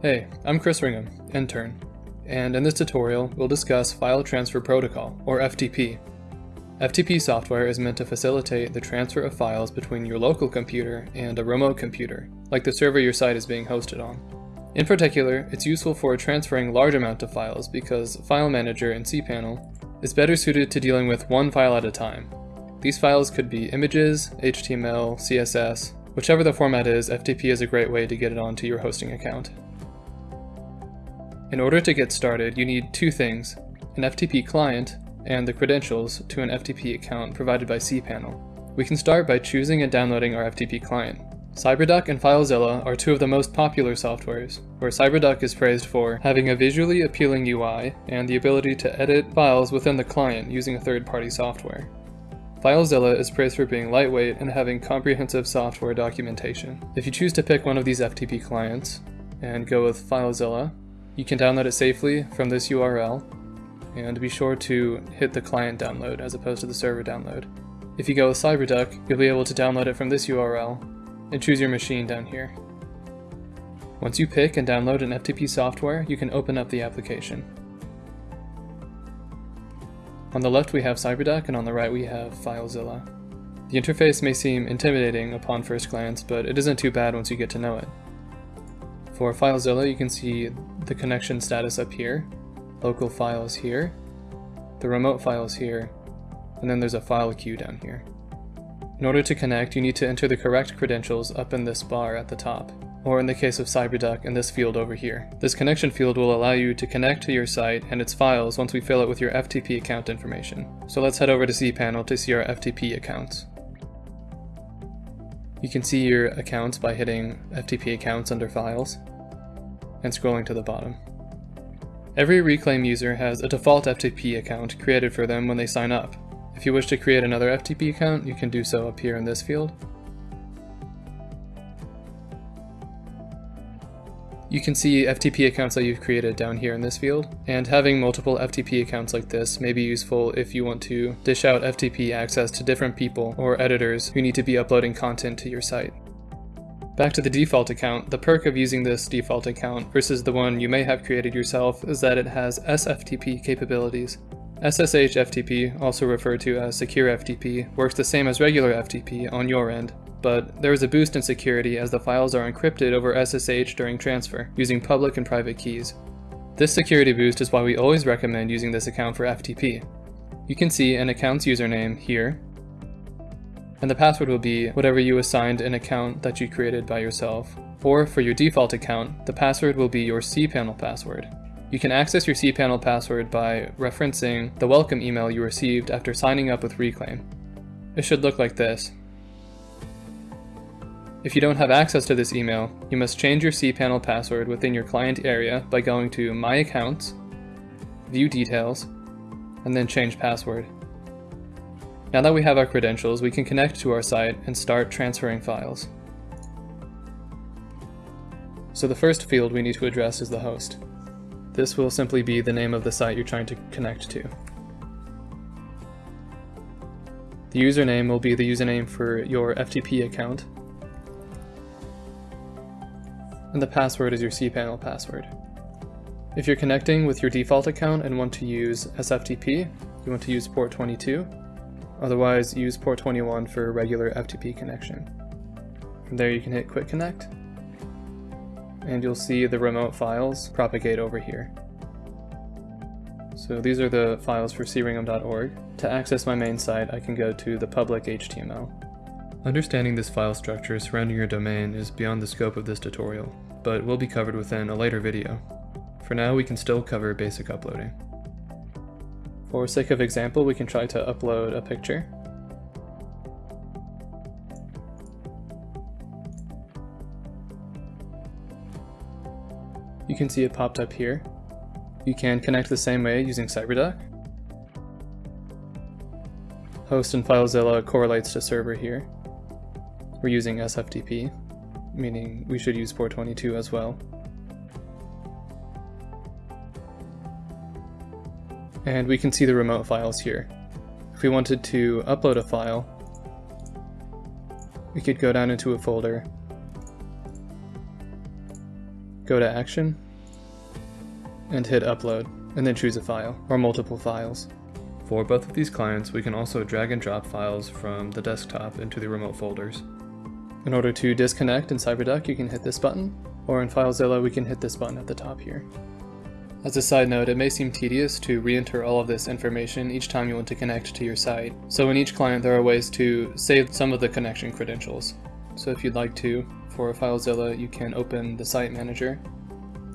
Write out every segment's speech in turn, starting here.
Hey, I'm Chris Ringham, intern, and in this tutorial we'll discuss File Transfer Protocol, or FTP. FTP software is meant to facilitate the transfer of files between your local computer and a remote computer, like the server your site is being hosted on. In particular, it's useful for transferring large amounts of files because File Manager in cPanel is better suited to dealing with one file at a time. These files could be images, HTML, CSS, whichever the format is, FTP is a great way to get it onto your hosting account. In order to get started, you need two things, an FTP client and the credentials to an FTP account provided by cPanel. We can start by choosing and downloading our FTP client. CyberDuck and FileZilla are two of the most popular softwares, where CyberDuck is praised for having a visually appealing UI and the ability to edit files within the client using a third-party software. FileZilla is praised for being lightweight and having comprehensive software documentation. If you choose to pick one of these FTP clients and go with FileZilla, you can download it safely from this URL, and be sure to hit the client download as opposed to the server download. If you go with CyberDuck, you'll be able to download it from this URL and choose your machine down here. Once you pick and download an FTP software, you can open up the application. On the left we have CyberDuck and on the right we have FileZilla. The interface may seem intimidating upon first glance, but it isn't too bad once you get to know it. For FileZilla, you can see the connection status up here, local files here, the remote files here, and then there's a file queue down here. In order to connect, you need to enter the correct credentials up in this bar at the top, or in the case of CyberDuck, in this field over here. This connection field will allow you to connect to your site and its files once we fill it with your FTP account information. So let's head over to cPanel to see our FTP accounts. You can see your accounts by hitting FTP accounts under files and scrolling to the bottom. Every Reclaim user has a default FTP account created for them when they sign up. If you wish to create another FTP account, you can do so up here in this field. You can see FTP accounts that you've created down here in this field, and having multiple FTP accounts like this may be useful if you want to dish out FTP access to different people or editors who need to be uploading content to your site. Back to the default account, the perk of using this default account versus the one you may have created yourself is that it has SFTP capabilities. SSH FTP, also referred to as Secure FTP, works the same as regular FTP on your end, but there is a boost in security as the files are encrypted over SSH during transfer, using public and private keys. This security boost is why we always recommend using this account for FTP. You can see an account's username here, and the password will be whatever you assigned an account that you created by yourself. Or for your default account, the password will be your cPanel password. You can access your cPanel password by referencing the welcome email you received after signing up with Reclaim. It should look like this. If you don't have access to this email, you must change your cPanel password within your client area by going to My Accounts, View Details, and then Change Password. Now that we have our credentials, we can connect to our site and start transferring files. So the first field we need to address is the host. This will simply be the name of the site you're trying to connect to. The username will be the username for your FTP account. And the password is your cPanel password. If you're connecting with your default account and want to use SFTP, you want to use port 22, Otherwise, use port 21 for a regular FTP connection. From there you can hit Quick Connect, and you'll see the remote files propagate over here. So these are the files for cringham.org. To access my main site, I can go to the public HTML. Understanding this file structure surrounding your domain is beyond the scope of this tutorial, but will be covered within a later video. For now, we can still cover basic uploading. For sake of example, we can try to upload a picture. You can see it popped up here. You can connect the same way using CyberDuck. Host and FileZilla correlates to server here. We're using SFTP, meaning we should use port 22 as well. and we can see the remote files here. If we wanted to upload a file, we could go down into a folder, go to Action, and hit Upload, and then choose a file, or multiple files. For both of these clients, we can also drag and drop files from the desktop into the remote folders. In order to disconnect in CyberDuck, you can hit this button, or in FileZilla, we can hit this button at the top here. As a side note, it may seem tedious to re-enter all of this information each time you want to connect to your site. So in each client there are ways to save some of the connection credentials. So if you'd like to, for FileZilla, you can open the site manager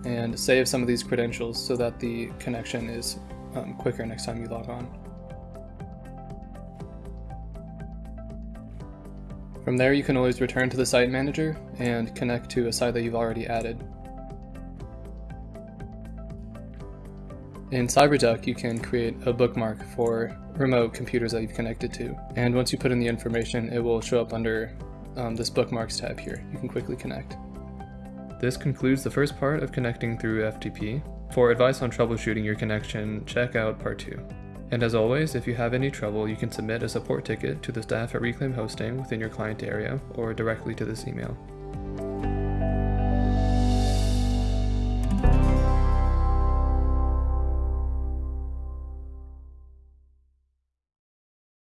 and save some of these credentials so that the connection is um, quicker next time you log on. From there you can always return to the site manager and connect to a site that you've already added. In CyberDuck, you can create a bookmark for remote computers that you've connected to. And once you put in the information, it will show up under um, this bookmarks tab here. You can quickly connect. This concludes the first part of connecting through FTP. For advice on troubleshooting your connection, check out part 2. And as always, if you have any trouble, you can submit a support ticket to the staff at Reclaim Hosting within your client area or directly to this email.